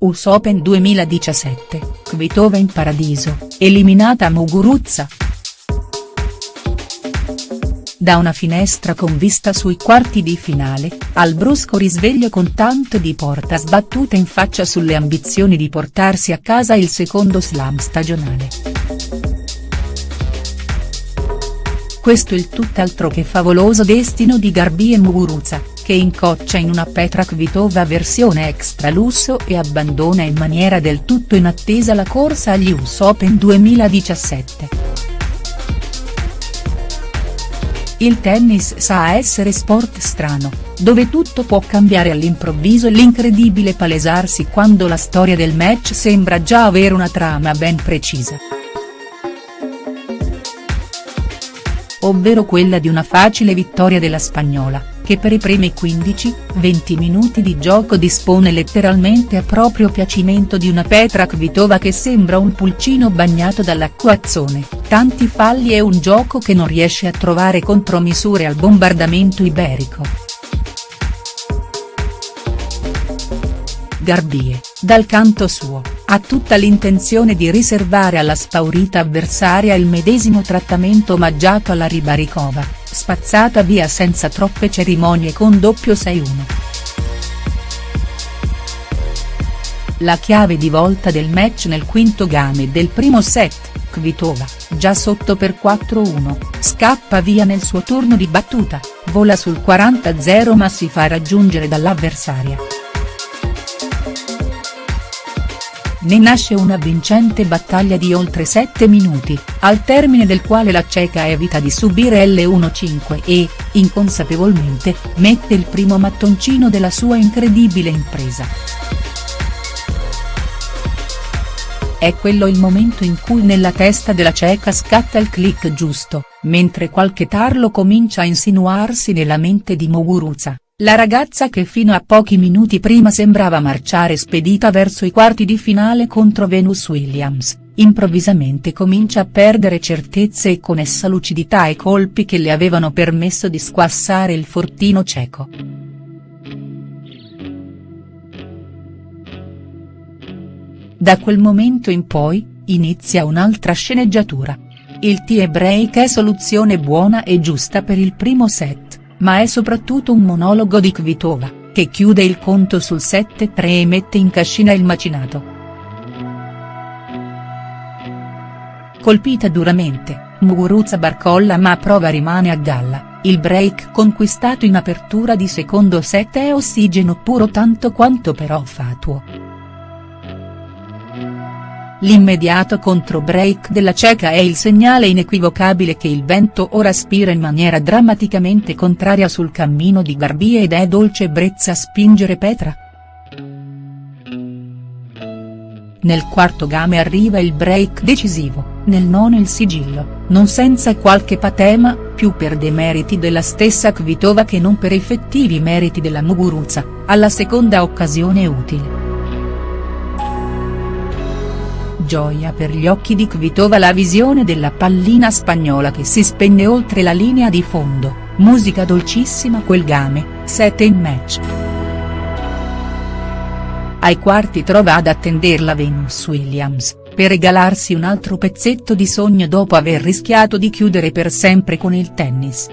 US Open 2017, Kvitova in paradiso, eliminata Muguruza. Da una finestra con vista sui quarti di finale, al brusco risveglio con tanto di porta sbattuta in faccia sulle ambizioni di portarsi a casa il secondo slam stagionale. Questo il tutt'altro che favoloso destino di Garbi e Muguruza, che incoccia in una Petra Kvitova versione extra lusso e abbandona in maniera del tutto inattesa la corsa agli US Open 2017. Il tennis sa essere sport strano, dove tutto può cambiare all'improvviso e l'incredibile palesarsi quando la storia del match sembra già avere una trama ben precisa. Ovvero quella di una facile vittoria della spagnola che per i primi 15-20 minuti di gioco dispone letteralmente a proprio piacimento di una Petra Kvitova che sembra un pulcino bagnato dall'acquazzone, tanti falli e un gioco che non riesce a trovare contromisure al bombardamento iberico. Garbie, dal canto suo, ha tutta l'intenzione di riservare alla spaurita avversaria il medesimo trattamento omaggiato alla Ribaricova spazzata via senza troppe cerimonie con doppio 6-1. La chiave di volta del match nel quinto game del primo set, Kvitova, già sotto per 4-1, scappa via nel suo turno di battuta, vola sul 40-0 ma si fa raggiungere dall'avversaria. Ne nasce una vincente battaglia di oltre 7 minuti, al termine del quale la ceca evita di subire L1-5 e, inconsapevolmente, mette il primo mattoncino della sua incredibile impresa. È quello il momento in cui nella testa della ceca scatta il click giusto, mentre qualche tarlo comincia a insinuarsi nella mente di Muguruza. La ragazza che fino a pochi minuti prima sembrava marciare spedita verso i quarti di finale contro Venus Williams, improvvisamente comincia a perdere certezze e con essa lucidità e colpi che le avevano permesso di squassare il fortino cieco. Da quel momento in poi, inizia un'altra sceneggiatura. Il tie break è soluzione buona e giusta per il primo set ma è soprattutto un monologo di Kvitova, che chiude il conto sul 7-3 e mette in cascina il macinato. Colpita duramente, Muguruza barcolla ma prova rimane a galla, il break conquistato in apertura di secondo set è ossigeno puro tanto quanto però fatuo. L'immediato contro-break della ceca è il segnale inequivocabile che il vento ora spira in maniera drammaticamente contraria sul cammino di Garbie ed è dolce ebbrezza spingere Petra. Nel quarto game arriva il break decisivo, nel nono il sigillo, non senza qualche patema, più per demeriti della stessa Kvitova che non per effettivi meriti della Muguruza, alla seconda occasione utile. Gioia per gli occhi di Kvitova la visione della pallina spagnola che si spegne oltre la linea di fondo, musica dolcissima quel game, 7 in match. Ai quarti trova ad attenderla Venus Williams, per regalarsi un altro pezzetto di sogno dopo aver rischiato di chiudere per sempre con il tennis.